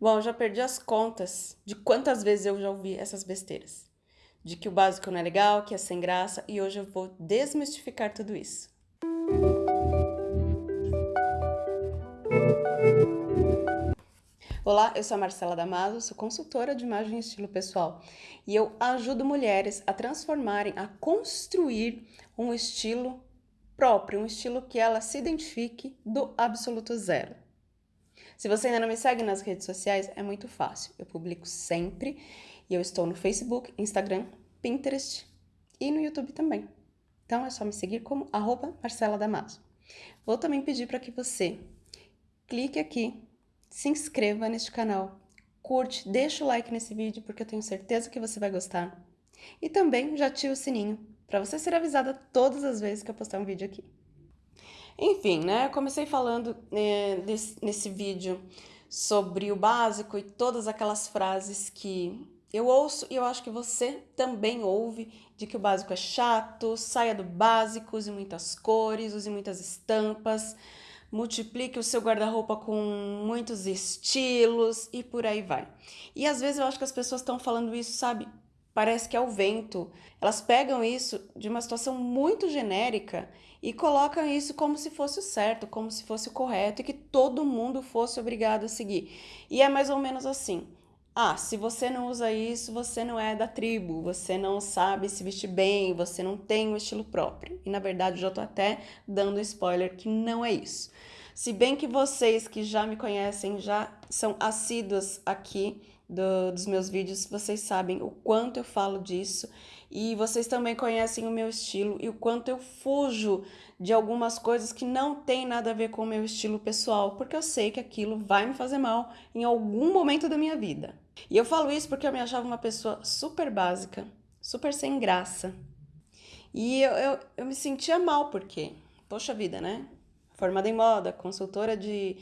Bom, eu já perdi as contas de quantas vezes eu já ouvi essas besteiras. De que o básico não é legal, que é sem graça, e hoje eu vou desmistificar tudo isso. Olá, eu sou a Marcela Damaso, sou consultora de imagem e estilo pessoal e eu ajudo mulheres a transformarem, a construir um estilo próprio, um estilo que ela se identifique do absoluto zero. Se você ainda não me segue nas redes sociais, é muito fácil. Eu publico sempre e eu estou no Facebook, Instagram, Pinterest e no YouTube também. Então é só me seguir como arroba Marcela Damaso. Vou também pedir para que você clique aqui, se inscreva neste canal, curte, deixa o like nesse vídeo porque eu tenho certeza que você vai gostar. E também já ative o sininho para você ser avisada todas as vezes que eu postar um vídeo aqui. Enfim, né? Eu comecei falando é, desse, nesse vídeo sobre o básico e todas aquelas frases que eu ouço e eu acho que você também ouve de que o básico é chato, saia do básico, use muitas cores, use muitas estampas, multiplique o seu guarda-roupa com muitos estilos e por aí vai. E às vezes eu acho que as pessoas estão falando isso, sabe? Parece que é o vento. Elas pegam isso de uma situação muito genérica e colocam isso como se fosse o certo, como se fosse o correto e que todo mundo fosse obrigado a seguir. E é mais ou menos assim. Ah, se você não usa isso, você não é da tribo, você não sabe se vestir bem, você não tem um estilo próprio. E na verdade eu já tô até dando spoiler que não é isso. Se bem que vocês que já me conhecem, já são assíduos aqui do, dos meus vídeos, vocês sabem o quanto eu falo disso e vocês também conhecem o meu estilo e o quanto eu fujo de algumas coisas que não tem nada a ver com o meu estilo pessoal, porque eu sei que aquilo vai me fazer mal em algum momento da minha vida. E eu falo isso porque eu me achava uma pessoa super básica, super sem graça. E eu, eu, eu me sentia mal porque, poxa vida, né? Formada em moda, consultora de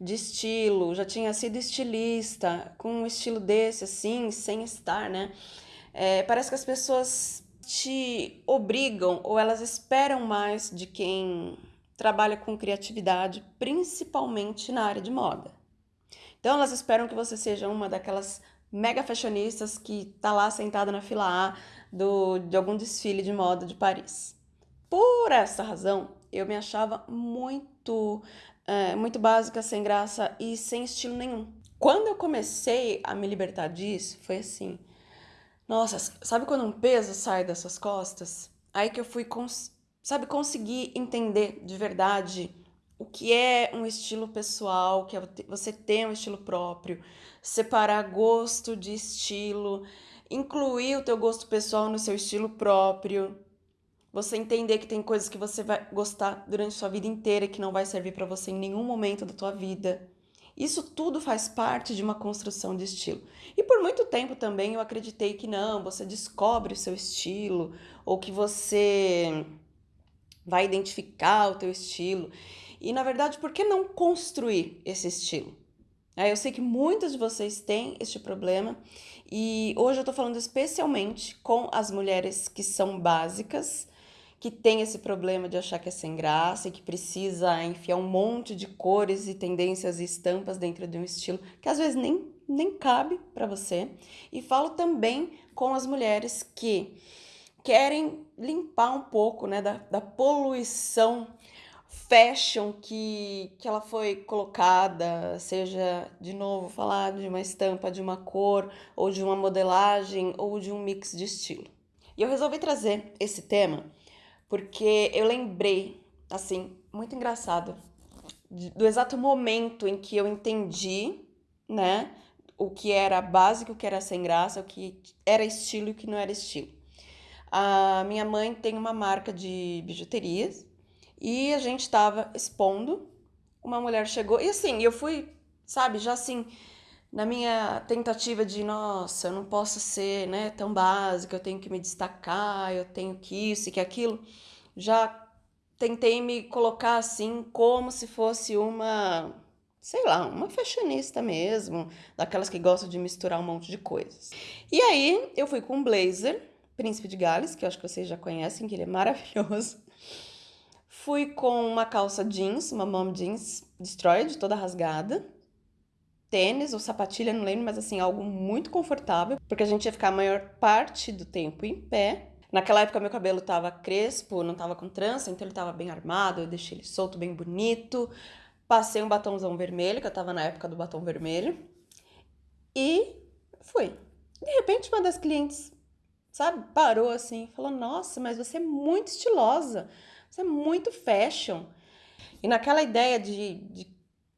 de estilo, já tinha sido estilista, com um estilo desse, assim, sem estar, né? É, parece que as pessoas te obrigam ou elas esperam mais de quem trabalha com criatividade, principalmente na área de moda. Então elas esperam que você seja uma daquelas mega fashionistas que tá lá sentada na fila A do, de algum desfile de moda de Paris. Por essa razão, eu me achava muito é, muito básica, sem graça e sem estilo nenhum. Quando eu comecei a me libertar disso, foi assim. Nossa, sabe quando um peso sai das suas costas? Aí que eu fui, cons sabe, conseguir entender de verdade o que é um estilo pessoal, que é você ter um estilo próprio, separar gosto de estilo, incluir o teu gosto pessoal no seu estilo próprio, você entender que tem coisas que você vai gostar durante sua vida inteira que não vai servir para você em nenhum momento da tua vida. Isso tudo faz parte de uma construção de estilo. E por muito tempo também eu acreditei que não, você descobre o seu estilo ou que você vai identificar o teu estilo. E na verdade, por que não construir esse estilo? É, eu sei que muitos de vocês têm este problema e hoje eu tô falando especialmente com as mulheres que são básicas, que tem esse problema de achar que é sem graça e que precisa enfiar um monte de cores e tendências e estampas dentro de um estilo que às vezes nem, nem cabe para você. E falo também com as mulheres que querem limpar um pouco né, da, da poluição fashion que, que ela foi colocada, seja, de novo, falar de uma estampa, de uma cor, ou de uma modelagem, ou de um mix de estilo. E eu resolvi trazer esse tema porque eu lembrei, assim, muito engraçado, do exato momento em que eu entendi, né, o que era básico, o que era sem graça, o que era estilo e o que não era estilo. A minha mãe tem uma marca de bijuterias e a gente estava expondo, uma mulher chegou, e assim, eu fui, sabe, já assim, na minha tentativa de, nossa, eu não posso ser né, tão básica, eu tenho que me destacar, eu tenho que isso e que aquilo, já tentei me colocar assim como se fosse uma, sei lá, uma fashionista mesmo, daquelas que gostam de misturar um monte de coisas. E aí eu fui com um blazer, Príncipe de Gales, que eu acho que vocês já conhecem, que ele é maravilhoso. Fui com uma calça jeans, uma mom jeans destroyed, toda rasgada tênis ou sapatilha, não lembro, mas assim, algo muito confortável, porque a gente ia ficar a maior parte do tempo em pé. Naquela época meu cabelo tava crespo, não tava com trança, então ele tava bem armado, eu deixei ele solto, bem bonito. Passei um batomzão vermelho, que eu tava na época do batom vermelho. E fui. De repente, uma das clientes, sabe, parou assim, falou: Nossa, mas você é muito estilosa, você é muito fashion. E naquela ideia de, de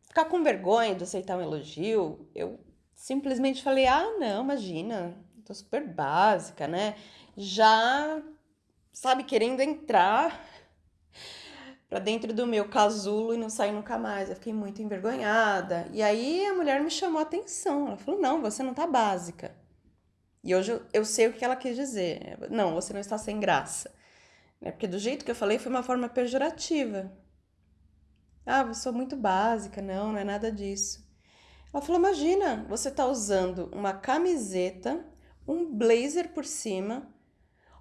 ficar com vergonha de aceitar um elogio, eu simplesmente falei: Ah, não, imagina, tô super básica, né? Já, sabe, querendo entrar para dentro do meu casulo e não sair nunca mais. Eu fiquei muito envergonhada. E aí a mulher me chamou a atenção. Ela falou: Não, você não tá básica. E hoje eu, sei o que ela quis dizer. Não, você não está sem graça. É porque do jeito que eu falei foi uma forma pejorativa. Ah, sou muito básica. Não, não é nada disso. Ela falou: Imagina, você tá usando uma camiseta, um blazer por cima.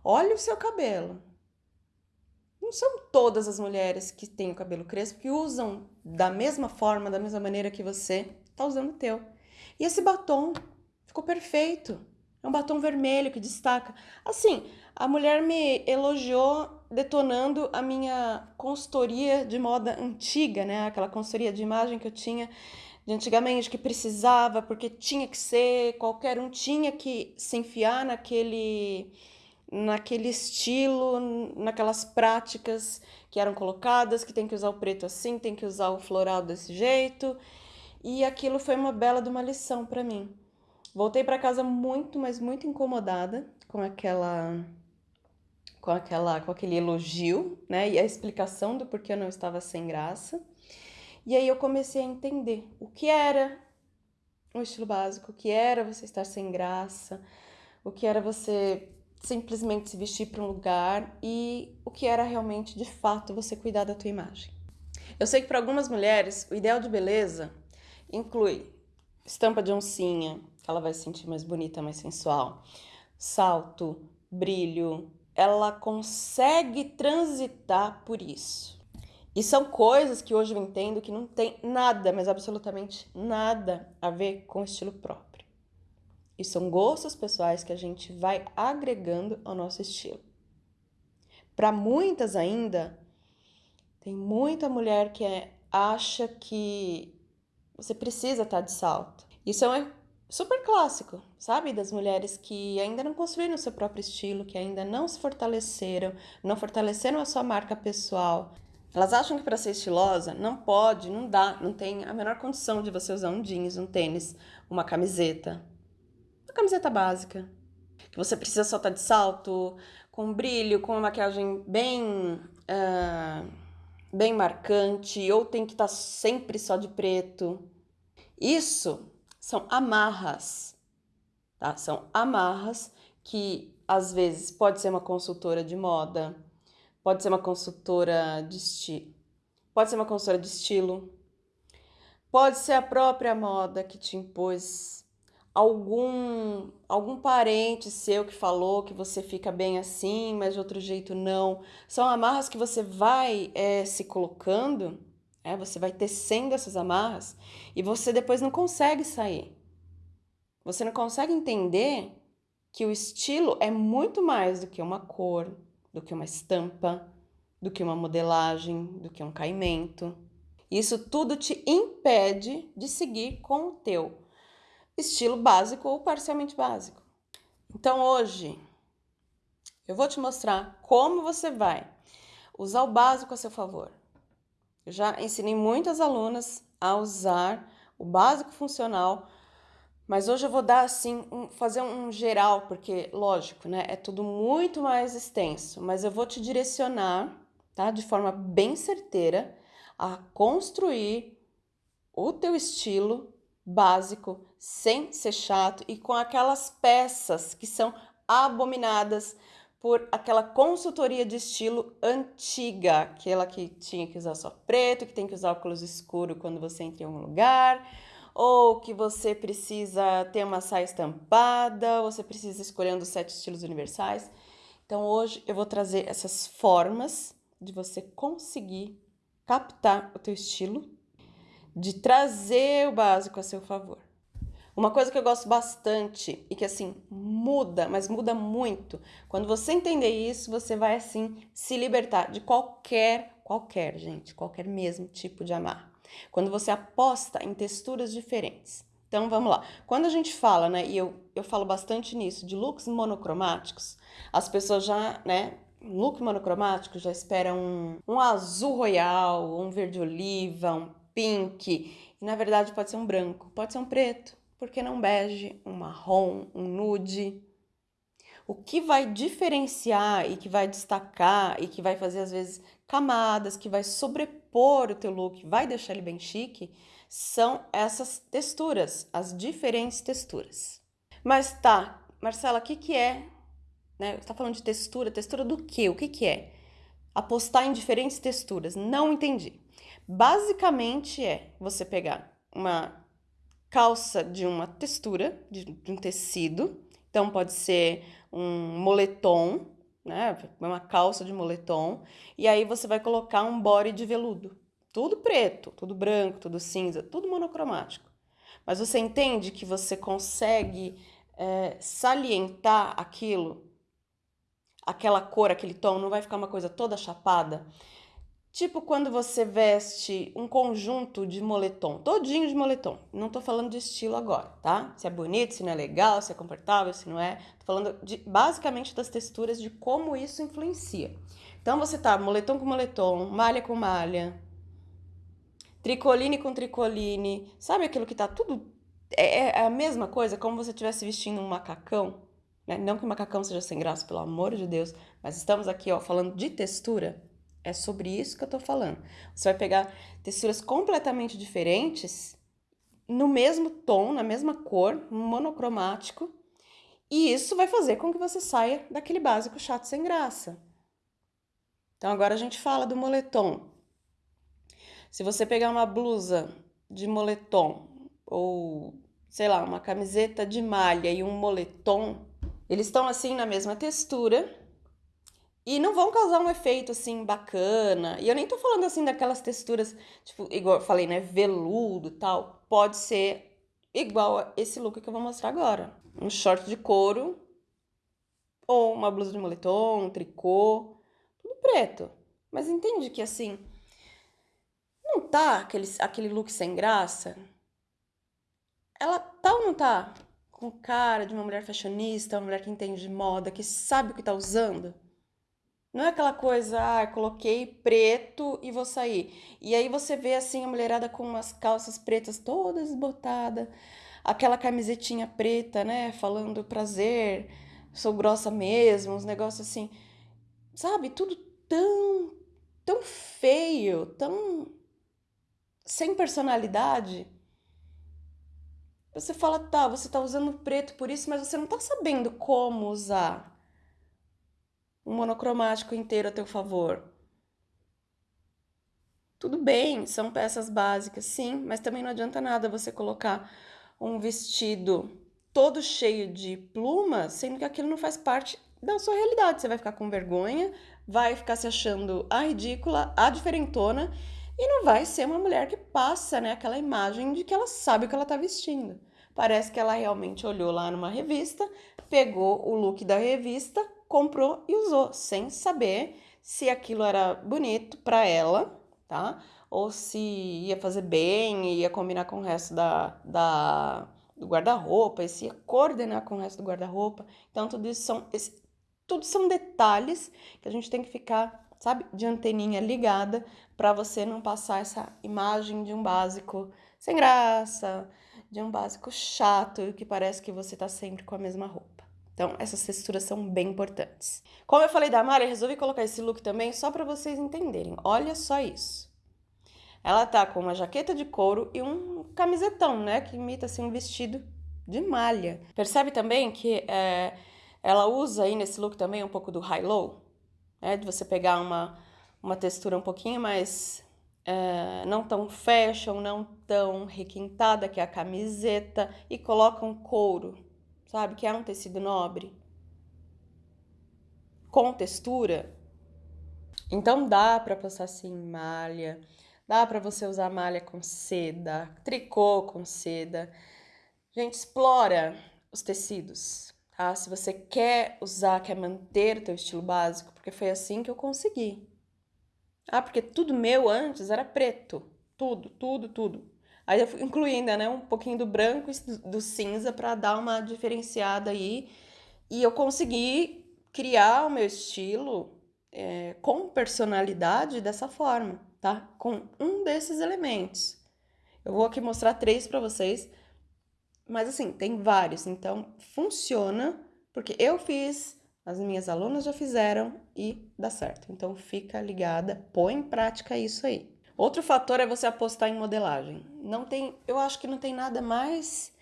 Olha o seu cabelo não são todas as mulheres que têm o cabelo crespo que usam da mesma forma, da mesma maneira que você está usando o teu. E esse batom ficou perfeito. É um batom vermelho que destaca. Assim, a mulher me elogiou detonando a minha consultoria de moda antiga, né? Aquela consultoria de imagem que eu tinha de antigamente, que precisava, porque tinha que ser, qualquer um tinha que se enfiar naquele naquele estilo, naquelas práticas que eram colocadas, que tem que usar o preto assim, tem que usar o floral desse jeito. E aquilo foi uma bela de uma lição para mim. Voltei para casa muito, mas muito incomodada com aquela com aquela com aquele elogio, né? E a explicação do porquê eu não estava sem graça. E aí eu comecei a entender o que era o estilo básico, o que era você estar sem graça, o que era você simplesmente se vestir para um lugar e o que era realmente, de fato, você cuidar da tua imagem. Eu sei que para algumas mulheres o ideal de beleza inclui estampa de oncinha, que ela vai se sentir mais bonita, mais sensual, salto, brilho, ela consegue transitar por isso. E são coisas que hoje eu entendo que não tem nada, mas absolutamente nada a ver com estilo próprio. E são gostos pessoais que a gente vai agregando ao nosso estilo. Para muitas ainda, tem muita mulher que é, acha que você precisa estar tá de salto. Isso é super clássico, sabe? Das mulheres que ainda não construíram o seu próprio estilo, que ainda não se fortaleceram, não fortaleceram a sua marca pessoal. Elas acham que para ser estilosa não pode, não dá, não tem a menor condição de você usar um jeans, um tênis, uma camiseta, camiseta básica. Que você precisa só estar de salto, com brilho, com uma maquiagem bem, uh, bem marcante, ou tem que estar sempre só de preto. Isso são amarras, tá? São amarras que às vezes pode ser uma consultora de moda, pode ser uma consultora de estilo, pode ser uma consultora de estilo, pode ser a própria moda que te impôs algum algum parente seu que falou que você fica bem assim, mas de outro jeito não. São amarras que você vai é, se colocando, é, você vai tecendo essas amarras e você depois não consegue sair. Você não consegue entender que o estilo é muito mais do que uma cor, do que uma estampa, do que uma modelagem, do que um caimento. Isso tudo te impede de seguir com o teu estilo básico ou parcialmente básico. Então hoje eu vou te mostrar como você vai usar o básico a seu favor. Eu já ensinei muitas alunas a usar o básico funcional, mas hoje eu vou dar assim, um, fazer um geral, porque lógico, né, é tudo muito mais extenso, mas eu vou te direcionar, tá, de forma bem certeira a construir o teu estilo básico, sem ser chato e com aquelas peças que são abominadas por aquela consultoria de estilo antiga, aquela que tinha que usar só preto, que tem que usar óculos escuro quando você entra em algum lugar, ou que você precisa ter uma saia estampada, você precisa escolher um dos sete estilos universais. Então hoje eu vou trazer essas formas de você conseguir captar o teu estilo de trazer o básico a seu favor. Uma coisa que eu gosto bastante e que assim muda, mas muda muito. Quando você entender isso, você vai assim se libertar de qualquer, qualquer, gente, qualquer mesmo tipo de amar. Quando você aposta em texturas diferentes. Então vamos lá. Quando a gente fala, né, e eu, eu falo bastante nisso, de looks monocromáticos, as pessoas já, né, look monocromático já esperam um, um azul royal, um verde oliva, um pink, e na verdade pode ser um branco, pode ser um preto, por que não bege, um marrom, um nude? O que vai diferenciar e que vai destacar e que vai fazer às vezes camadas, que vai sobrepor o teu look, vai deixar ele bem chique, são essas texturas, as diferentes texturas. Mas tá, Marcela, o que que é? Né? Você tá falando de textura, textura do quê? O que que é? Apostar em diferentes texturas. Não entendi. Basicamente é você pegar uma calça de uma textura, de, de um tecido. Então, pode ser um moletom, né? Uma calça de moletom. E aí você vai colocar um body de veludo. Tudo preto, tudo branco, tudo cinza, tudo monocromático. Mas você entende que você consegue é, salientar aquilo, aquela cor, aquele tom, não vai ficar uma coisa toda chapada. Tipo quando você veste um conjunto de moletom, todinho de moletom. Não tô falando de estilo agora, tá? Se é bonito, se não é legal, se é confortável, se não é. Tô falando de, basicamente das texturas, de como isso influencia. Então você tá moletom com moletom, malha com malha, tricoline com tricoline, sabe aquilo que tá tudo... É, é a mesma coisa, como você estivesse vestindo um macacão, né? Não que o macacão seja sem graça, pelo amor de Deus, mas estamos aqui, ó, falando de textura. É sobre isso que eu tô falando. Você vai pegar texturas completamente diferentes, no mesmo tom, na mesma cor, monocromático, e isso vai fazer com que você saia daquele básico chato sem graça. Então agora a gente fala do moletom. Se você pegar uma blusa de moletom ou, sei lá, uma camiseta de malha e um moletom, eles estão assim na mesma textura, e não vão causar um efeito assim bacana. E eu nem tô falando assim daquelas texturas, tipo, igual eu falei, né, veludo tal. Pode ser igual a esse look que eu vou mostrar agora. Um short de couro ou uma blusa de moletom, um tricô, tudo preto. Mas entende que assim, não tá aquele, aquele look sem graça? Ela tá ou não tá com cara de uma mulher fashionista, uma mulher que entende de moda, que sabe o que tá usando? Não é aquela coisa, ah, coloquei preto e vou sair. E aí você vê assim a mulherada com umas calças pretas todas botadas, aquela camisetinha preta, né, falando prazer, sou grossa mesmo, uns negócios assim. Sabe, tudo tão tão feio, tão sem personalidade. Você fala, tá, você tá usando preto por isso, mas você não tá sabendo como usar um monocromático inteiro a teu favor. Tudo bem, são peças básicas, sim, mas também não adianta nada você colocar um vestido todo cheio de plumas, sendo que aquilo não faz parte da sua realidade. Você vai ficar com vergonha, vai ficar se achando a ridícula, a diferentona, e não vai ser uma mulher que passa né, aquela imagem de que ela sabe o que ela está vestindo. Parece que ela realmente olhou lá numa revista, pegou o look da revista, comprou e usou, sem saber se aquilo era bonito para ela, tá? Ou se ia fazer bem, ia combinar com o resto da, da do guarda-roupa, se ia coordenar com o resto do guarda-roupa. Então, tudo isso são, esse, tudo são detalhes que a gente tem que ficar, sabe, de anteninha ligada para você não passar essa imagem de um básico sem graça, de um básico chato, que parece que você tá sempre com a mesma roupa. Então, essas texturas são bem importantes. Como eu falei da malha, resolvi colocar esse look também só para vocês entenderem. Olha só isso. Ela tá com uma jaqueta de couro e um camisetão, né? Que imita assim um vestido de malha. Percebe também que é, ela usa aí nesse look também um pouco do high-low, né? De você pegar uma, uma textura um pouquinho mais é, não tão fashion, não tão requintada, que é a camiseta, e coloca um couro sabe? Que é um tecido nobre, com textura. Então dá para passar assim malha, dá para você usar malha com seda, tricô com seda. Gente, explora os tecidos, tá? Se você quer usar, quer manter o teu estilo básico, porque foi assim que eu consegui. Ah, porque tudo meu antes era preto. Tudo, tudo, tudo. Aí eu fui incluindo, né, um pouquinho do branco e do cinza para dar uma diferenciada aí. E eu consegui criar o meu estilo é, com personalidade dessa forma, tá? Com um desses elementos. Eu vou aqui mostrar três para vocês, mas assim, tem vários, então funciona, porque eu fiz, as minhas alunas já fizeram e dá certo. Então fica ligada, põe em prática isso aí. Outro fator é você apostar em modelagem. Não tem, eu acho que não tem nada mais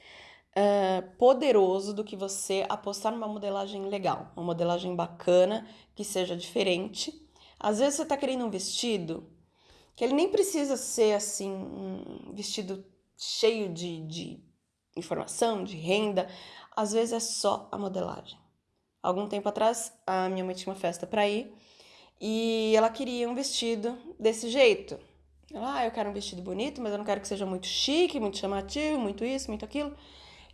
é, poderoso do que você apostar numa modelagem legal, uma modelagem bacana, que seja diferente. Às vezes você está querendo um vestido que ele nem precisa ser assim, um vestido cheio de, de informação, de renda. Às vezes é só a modelagem. Algum tempo atrás, a minha mãe tinha uma festa para ir e ela queria um vestido desse jeito ah, eu quero um vestido bonito, mas eu não quero que seja muito chique, muito chamativo, muito isso, muito aquilo.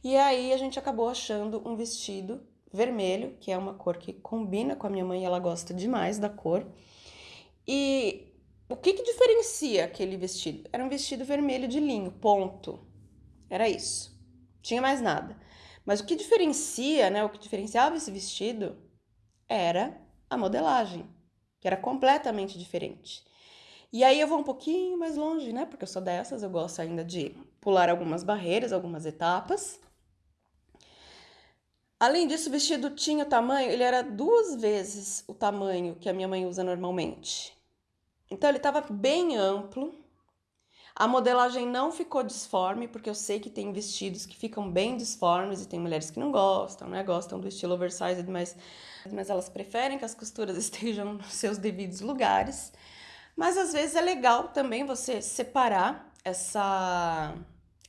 E aí a gente acabou achando um vestido vermelho, que é uma cor que combina com a minha mãe, ela gosta demais da cor. E o que que diferencia aquele vestido? Era um vestido vermelho de linho, ponto. Era isso. Tinha mais nada. Mas o que diferencia, né, o que diferenciava esse vestido era a modelagem, que era completamente diferente. E aí eu vou um pouquinho mais longe, né? Porque eu sou dessas, eu gosto ainda de pular algumas barreiras, algumas etapas. Além disso, o vestido tinha tamanho, ele era duas vezes o tamanho que a minha mãe usa normalmente. Então ele estava bem amplo. A modelagem não ficou disforme, porque eu sei que tem vestidos que ficam bem disformes e tem mulheres que não gostam, né? Gostam do estilo oversized, mas, mas elas preferem que as costuras estejam nos seus devidos lugares. Mas às vezes é legal também você separar essa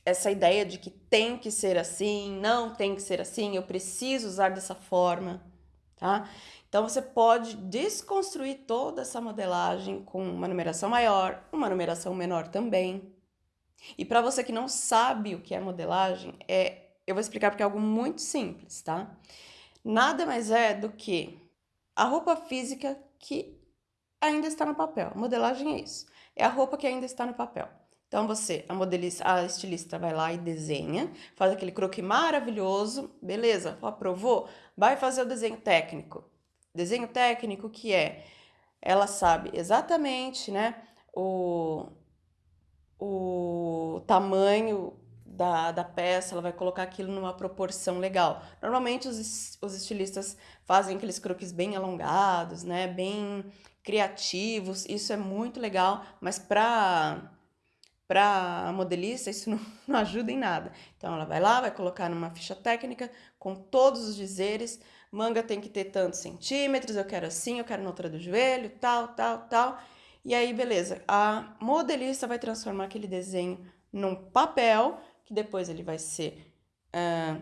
essa ideia de que tem que ser assim, não tem que ser assim, eu preciso usar dessa forma, tá? Então você pode desconstruir toda essa modelagem com uma numeração maior, uma numeração menor também. E para você que não sabe o que é modelagem, é, eu vou explicar porque é algo muito simples, tá? Nada mais é do que a roupa física que ainda está no papel. Modelagem é isso. É a roupa que ainda está no papel. Então você, a modelista, a estilista vai lá e desenha, faz aquele croquis maravilhoso, beleza? Aprovou? Vai fazer o desenho técnico. Desenho técnico que é, ela sabe exatamente, né, o, o tamanho da, da peça, ela vai colocar aquilo numa proporção legal. Normalmente os, os estilistas fazem aqueles croquis bem alongados, né, bem criativos, isso é muito legal, mas para para a modelista isso não, não ajuda em nada. Então ela vai lá, vai colocar numa ficha técnica com todos os dizeres, manga tem que ter tantos centímetros, eu quero assim, eu quero na altura do joelho, tal, tal, tal. E aí, beleza, a modelista vai transformar aquele desenho num papel, que depois ele vai ser uh,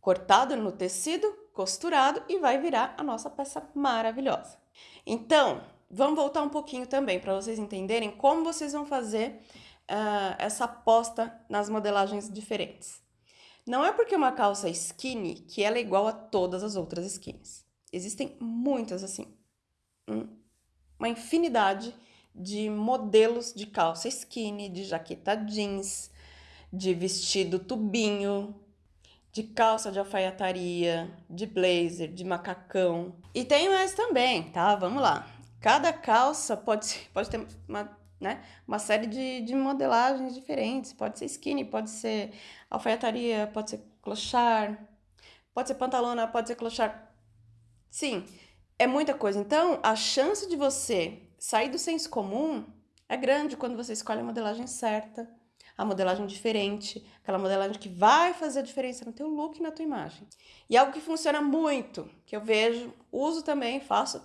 cortado no tecido, costurado e vai virar a nossa peça maravilhosa. Então, vamos voltar um pouquinho também para vocês entenderem como vocês vão fazer uh, essa aposta nas modelagens diferentes. Não é porque uma calça skinny que ela é igual a todas as outras skins. Existem muitas, assim, uma infinidade de modelos de calça skinny, de jaqueta jeans, de vestido tubinho, de calça de alfaiataria, de blazer, de macacão. E tem mais também, tá? Vamos lá. Cada calça pode, pode ter uma, né, uma série de, de modelagens diferentes. Pode ser skinny, pode ser alfaiataria, pode ser clochard, pode ser pantalona, pode ser clochard. Sim, é muita coisa. Então, a chance de você sair do senso comum é grande quando você escolhe a modelagem certa a modelagem diferente, aquela modelagem que vai fazer a diferença no teu look e na tua imagem. E algo que funciona muito, que eu vejo, uso também, faço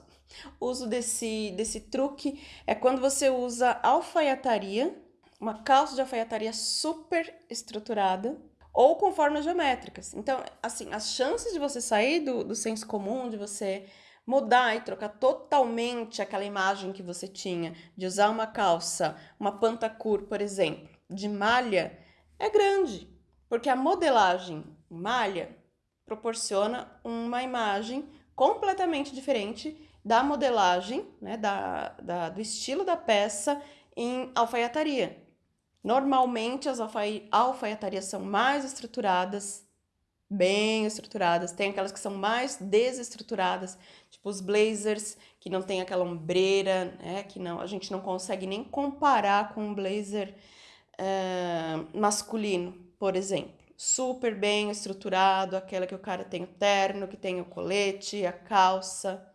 uso desse, desse truque, é quando você usa alfaiataria, uma calça de alfaiataria super estruturada, ou com formas geométricas. Então, assim, as chances de você sair do, do senso comum, de você mudar e trocar totalmente aquela imagem que você tinha, de usar uma calça, uma pantacur, por exemplo, de malha é grande. Porque a modelagem malha proporciona uma imagem completamente diferente da modelagem, né, da, da, do estilo da peça em alfaiataria. Normalmente as alfaiatarias são mais estruturadas, bem estruturadas, tem aquelas que são mais desestruturadas, tipo os blazers, que não tem aquela ombreira, né, que não, a gente não consegue nem comparar com um blazer uh, masculino, por exemplo super bem estruturado, aquela que o cara tem o terno, que tem o colete, a calça.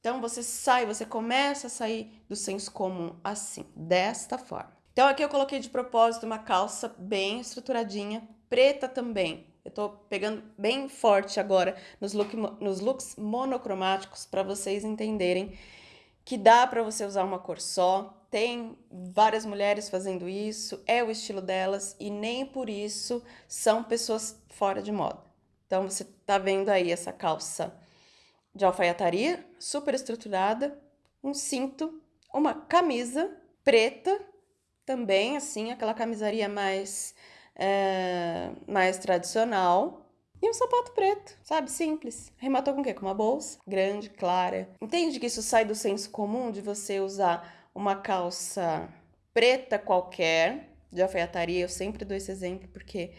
Então você sai, você começa a sair do senso comum assim, desta forma. Então aqui eu coloquei de propósito uma calça bem estruturadinha, preta também. Eu tô pegando bem forte agora nos, look, nos looks monocromáticos para vocês entenderem que dá para você usar uma cor só, tem várias mulheres fazendo isso, é o estilo delas e nem por isso são pessoas fora de moda. Então você tá vendo aí essa calça de alfaiataria, super estruturada, um cinto, uma camisa preta, também assim, aquela camisaria mais, é, mais tradicional, e um sapato preto, sabe? Simples. Rematou com o quê? Com uma bolsa grande, clara. Entende que isso sai do senso comum de você usar uma calça preta qualquer, de alfaiataria, eu sempre dou esse exemplo porque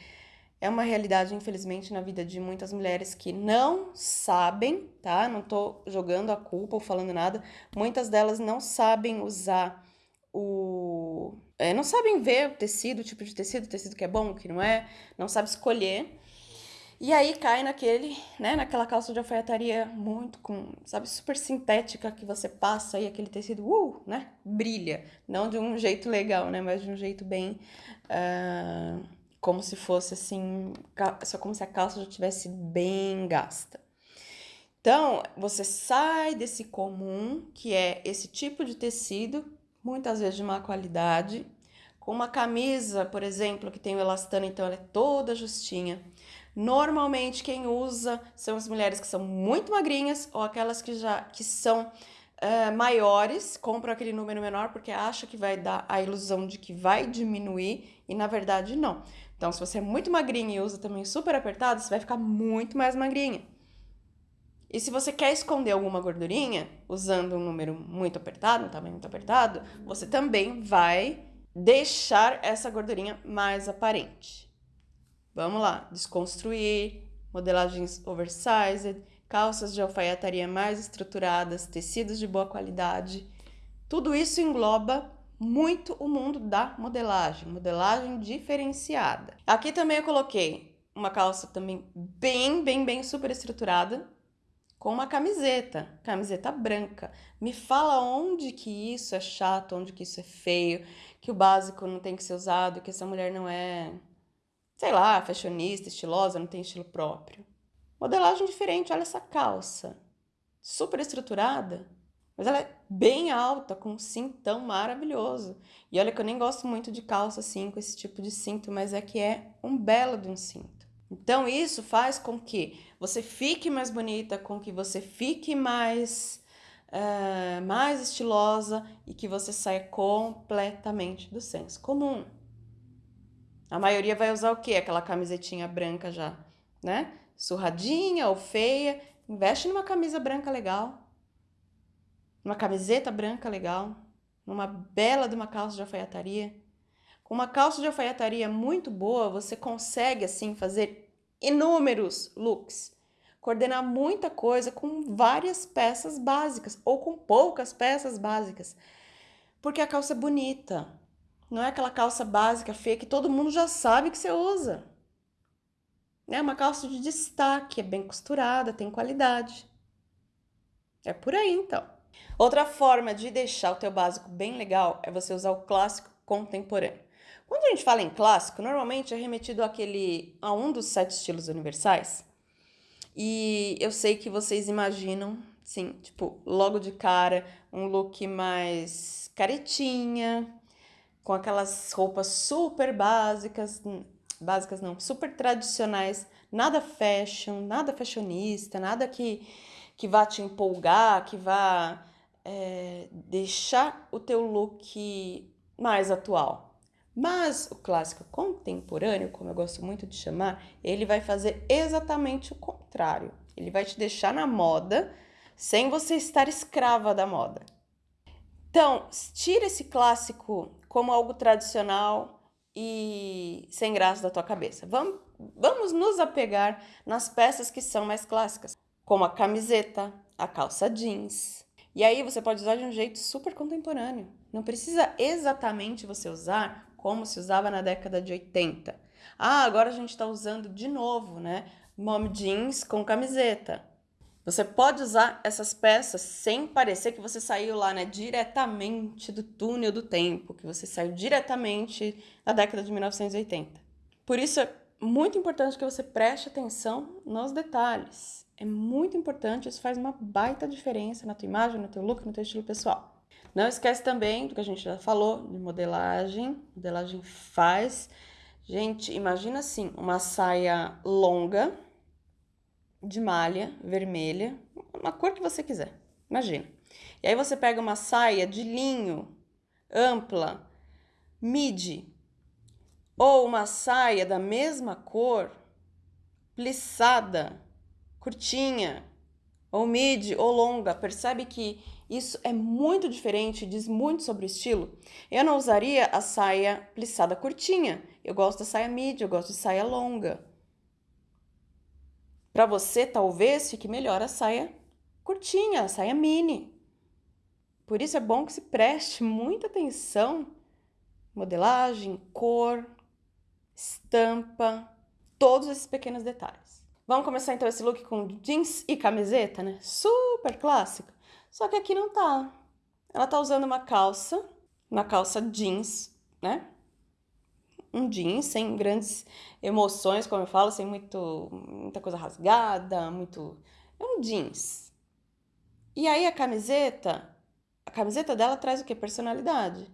é uma realidade, infelizmente, na vida de muitas mulheres que não sabem, tá? Não tô jogando a culpa ou falando nada. Muitas delas não sabem usar o. É, não sabem ver o tecido, o tipo de tecido, o tecido que é bom, o que não é, não sabe escolher. E aí cai naquele, né, naquela calça de alfaiataria muito com, sabe, super sintética que você passa e aquele tecido, uh, né, brilha. Não de um jeito legal, né, mas de um jeito bem, uh, como se fosse assim, só como se a calça já tivesse bem gasta. Então, você sai desse comum, que é esse tipo de tecido, muitas vezes de má qualidade, com uma camisa, por exemplo, que tem o elastano, então ela é toda justinha Normalmente quem usa são as mulheres que são muito magrinhas ou aquelas que já que são uh, maiores, compram aquele número menor porque acha que vai dar a ilusão de que vai diminuir e na verdade não. Então, se você é muito magrinha e usa também super apertado, você vai ficar muito mais magrinha. E se você quer esconder alguma gordurinha, usando um número muito apertado, um tamanho muito apertado, você também vai deixar essa gordurinha mais aparente. Vamos lá, desconstruir, modelagens oversized, calças de alfaiataria mais estruturadas, tecidos de boa qualidade. Tudo isso engloba muito o mundo da modelagem, modelagem diferenciada. Aqui também eu coloquei uma calça também bem, bem, bem super estruturada, com uma camiseta, camiseta branca. Me fala onde que isso é chato, onde que isso é feio, que o básico não tem que ser usado, que essa mulher não é sei lá, fashionista, estilosa, não tem estilo próprio. Modelagem diferente, olha essa calça. Super estruturada, mas ela é bem alta, com um cintão maravilhoso. E olha que eu nem gosto muito de calça assim, com esse tipo de cinto, mas é que é um belo de um cinto. Então isso faz com que você fique mais bonita, com que você fique mais, uh, mais estilosa e que você saia completamente do senso comum. A maioria vai usar o quê? Aquela camisetinha branca já, né? Surradinha ou feia. Investe numa camisa branca legal. Numa camiseta branca legal. Numa bela de uma calça de alfaiataria. Com uma calça de alfaiataria muito boa, você consegue, assim, fazer inúmeros looks. Coordenar muita coisa com várias peças básicas ou com poucas peças básicas. Porque a calça é bonita, não é aquela calça básica feia que todo mundo já sabe que você usa. É uma calça de destaque, é bem costurada, tem qualidade. É por aí, então. Outra forma de deixar o teu básico bem legal é você usar o clássico contemporâneo. Quando a gente fala em clássico, normalmente é remetido àquele, a um dos sete estilos universais. E eu sei que vocês imaginam, sim, tipo, logo de cara, um look mais caretinha, com aquelas roupas super básicas, básicas não, super tradicionais, nada fashion, nada fashionista, nada que, que vá te empolgar, que vá é, deixar o teu look mais atual. Mas o clássico contemporâneo, como eu gosto muito de chamar, ele vai fazer exatamente o contrário. Ele vai te deixar na moda sem você estar escrava da moda. Então, tira esse clássico como algo tradicional e sem graça da tua cabeça. Vamos, vamos nos apegar nas peças que são mais clássicas, como a camiseta, a calça jeans. E aí você pode usar de um jeito super contemporâneo. Não precisa exatamente você usar como se usava na década de 80. Ah, agora a gente está usando de novo, né? Mom jeans com camiseta. Você pode usar essas peças sem parecer que você saiu lá, né, diretamente do túnel do tempo, que você saiu diretamente da década de 1980. Por isso é muito importante que você preste atenção nos detalhes. É muito importante, isso faz uma baita diferença na tua imagem, no teu look, no teu estilo pessoal. Não esquece também do que a gente já falou, de modelagem. Modelagem faz. Gente, imagina assim, uma saia longa, de malha vermelha, uma cor que você quiser, imagina. E aí você pega uma saia de linho ampla, midi, ou uma saia da mesma cor, plissada, curtinha, ou midi ou longa. Percebe que isso é muito diferente, diz muito sobre o estilo. Eu não usaria a saia plissada curtinha. Eu gosto da saia midi, eu gosto de saia longa. Para você, talvez fique melhor a saia curtinha, a saia mini. Por isso é bom que se preste muita atenção modelagem, cor, estampa, todos esses pequenos detalhes. Vamos começar então esse look com jeans e camiseta, né? Super clássico. Só que aqui não tá. Ela tá usando uma calça, uma calça jeans, né? um jeans sem grandes emoções, como eu falo, sem muito, muita coisa rasgada, muito. É um jeans. E aí a camiseta, a camiseta dela traz o que? Personalidade.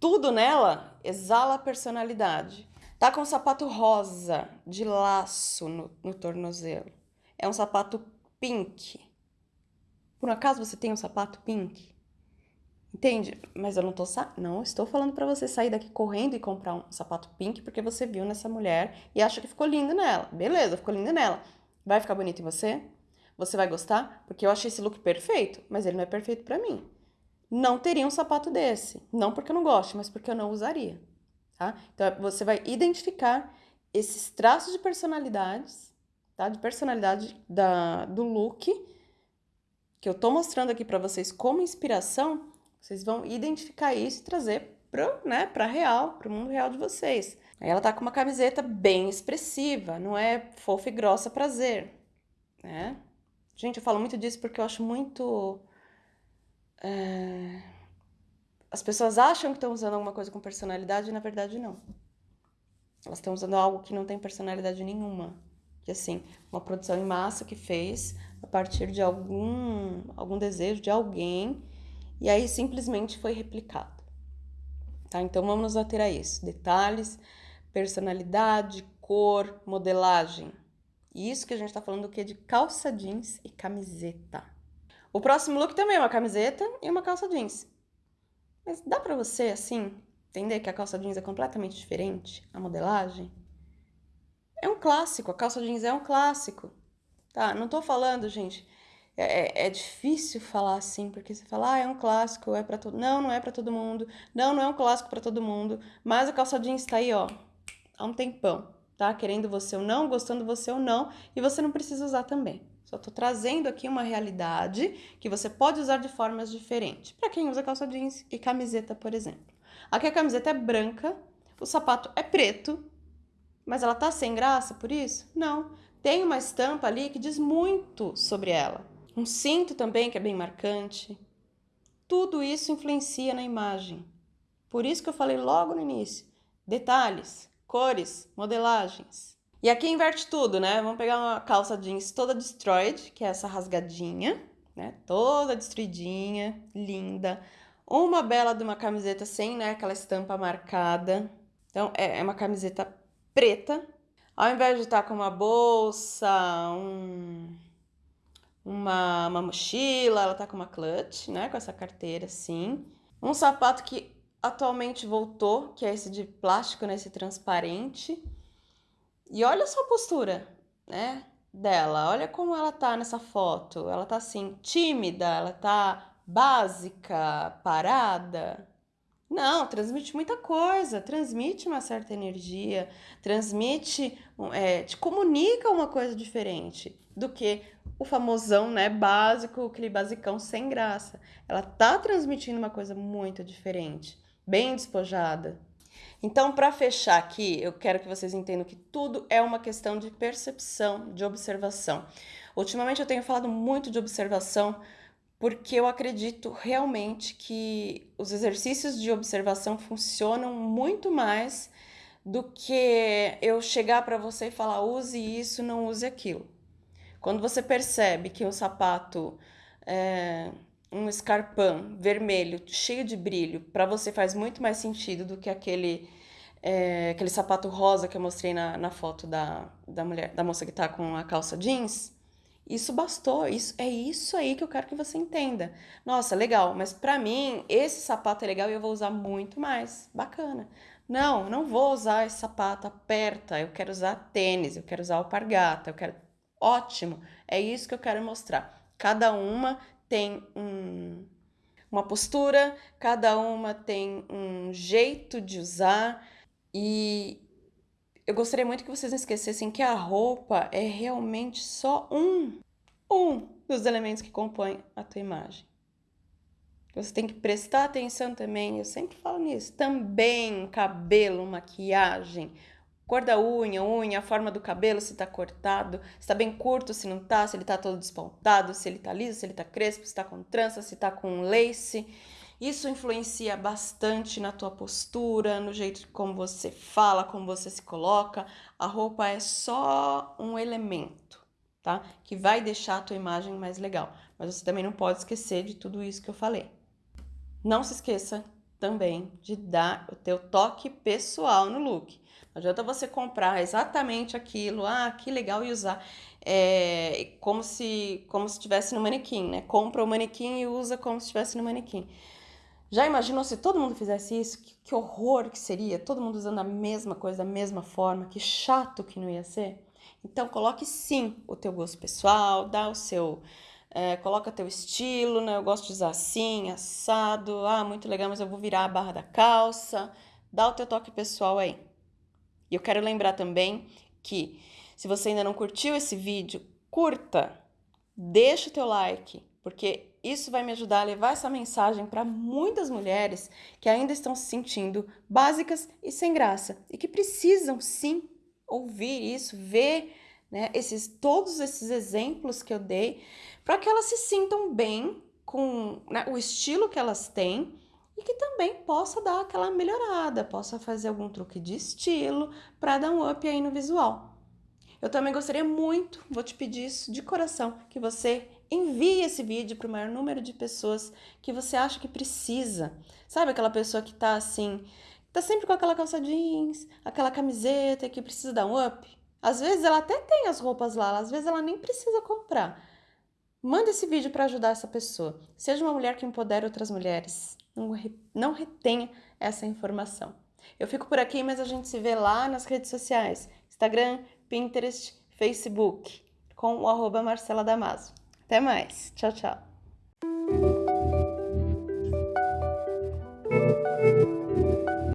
Tudo nela exala personalidade. Tá com um sapato rosa de laço no, no tornozelo. É um sapato pink. Por um acaso você tem um sapato pink? Entende? Mas eu não tô não estou falando para você sair daqui correndo e comprar um sapato pink porque você viu nessa mulher e acha que ficou lindo nela. Beleza, ficou lindo nela. Vai ficar bonito em você? Você vai gostar? Porque eu achei esse look perfeito, mas ele não é perfeito para mim. Não teria um sapato desse, não porque eu não gosto, mas porque eu não usaria, tá? Então você vai identificar esses traços de personalidades, tá? De personalidade da do look que eu tô mostrando aqui para vocês como inspiração vocês vão identificar isso e trazer para né, pra real, para o mundo real de vocês. Aí ela tá com uma camiseta bem expressiva, não é fofa e grossa prazer, né? Gente, eu falo muito disso porque eu acho muito... É... As pessoas acham que estão usando alguma coisa com personalidade e na verdade não. Elas estão usando algo que não tem personalidade nenhuma. Que assim, uma produção em massa que fez a partir de algum, algum desejo de alguém e aí simplesmente foi replicado. Tá? Então vamos nos ater a isso: detalhes, personalidade, cor, modelagem. E isso que a gente está falando que é de calça jeans e camiseta. O próximo look também é uma camiseta e uma calça jeans. Mas dá para você, assim, entender que a calça jeans é completamente diferente, a modelagem? É um clássico, a calça jeans é um clássico. Tá? Não tô falando, gente, é, é, é difícil falar assim, porque você fala, ah, é um clássico, é para todo. Não, não é para todo mundo. Não, não é um clássico para todo mundo. Mas a calça jeans tá aí, ó, há um tempão, tá? Querendo você ou não, gostando você ou não, e você não precisa usar também. Só tô trazendo aqui uma realidade que você pode usar de formas diferentes. Para quem usa calça jeans e camiseta, por exemplo. Aqui a camiseta é branca, o sapato é preto, mas ela tá sem graça por isso? Não. Tem uma estampa ali que diz muito sobre ela. Um cinto também que é bem marcante. Tudo isso influencia na imagem. Por isso que eu falei logo no início. Detalhes, cores, modelagens. E aqui inverte tudo, né? Vamos pegar uma calça jeans toda destroyed, que é essa rasgadinha, né? Toda destruidinha, linda. Uma bela de uma camiseta sem, né? Aquela estampa marcada. Então, é, é uma camiseta preta. Ao invés de estar com uma bolsa, um uma, uma mochila, ela tá com uma clutch, né? Com essa carteira assim. Um sapato que atualmente voltou, que é esse de plástico, né, transparente. E olha só a postura, né, dela. Olha como ela tá nessa foto. Ela tá assim, tímida, ela tá básica, parada. Não, transmite muita coisa, transmite uma certa energia, transmite, é, te comunica uma coisa diferente do que o famosão, né, básico, aquele basicão sem graça. Ela tá transmitindo uma coisa muito diferente, bem despojada. Então, para fechar aqui, eu quero que vocês entendam que tudo é uma questão de percepção, de observação. Ultimamente eu tenho falado muito de observação porque eu acredito realmente que os exercícios de observação funcionam muito mais do que eu chegar para você e falar use isso, não use aquilo. Quando você percebe que um sapato, é, um escarpão vermelho, cheio de brilho, para você faz muito mais sentido do que aquele, é, aquele sapato rosa que eu mostrei na, na foto da, da mulher, da moça que está com a calça jeans, isso bastou, isso é isso aí que eu quero que você entenda. Nossa, legal, mas para mim esse sapato é legal e eu vou usar muito mais. Bacana. Não, não vou usar esse sapato aperta, eu quero usar tênis, eu quero usar alpargata, eu quero ótimo. É isso que eu quero mostrar. Cada uma tem um, uma postura, cada uma tem um jeito de usar e eu gostaria muito que vocês não esquecessem que a roupa é realmente só um, um dos elementos que compõem a tua imagem. Você tem que prestar atenção também, eu sempre falo nisso, também cabelo, maquiagem, cor da unha, unha, a forma do cabelo, se tá cortado, se tá bem curto, se não tá, se ele tá todo despontado, se ele tá liso, se ele tá crespo, se tá com trança, se tá com lace. Isso influencia bastante na tua postura, no jeito como você fala, como você se coloca. A roupa é só um elemento, tá? Que vai deixar a tua imagem mais legal. Mas você também não pode esquecer de tudo isso que eu falei. Não se esqueça também de dar o teu toque pessoal no look. Não adianta você comprar exatamente aquilo, ah, que legal e usar. É, como se como se estivesse no manequim, né? Compra o manequim e usa como se estivesse no manequim. Já imaginou se todo mundo fizesse isso? Que, que, horror que seria! Todo mundo usando a mesma coisa, da mesma forma, que chato que não ia ser. Então, coloque sim o teu gosto pessoal, dá o seu. É, coloca teu estilo, né? Eu gosto de usar assim, assado. Ah, muito legal, mas eu vou virar a barra da calça. Dá o teu toque pessoal aí. E eu quero lembrar também que se você ainda não curtiu esse vídeo, curta, deixa o teu like, porque isso vai me ajudar a levar essa mensagem para muitas mulheres que ainda estão se sentindo básicas e sem graça e que precisam sim ouvir isso, ver né, esses, todos esses exemplos que eu dei para que elas se sintam bem com né, o estilo que elas têm e que também possa dar aquela melhorada, possa fazer algum truque de estilo para dar um up aí no visual. Eu também gostaria muito, vou te pedir isso de coração, que você envie esse vídeo para o maior número de pessoas que você acha que precisa. Sabe aquela pessoa que tá assim, tá sempre com aquela calça jeans, aquela camiseta que precisa dar um up? Às vezes ela até tem as roupas lá, às vezes ela nem precisa comprar. Manda esse vídeo para ajudar essa pessoa. Seja uma mulher que empodere outras mulheres. Não, não retenha essa informação. Eu fico por aqui, mas a gente se vê lá nas redes sociais: Instagram, Pinterest, Facebook, com o arroba Marcela Damaso. Até mais. Tchau, tchau.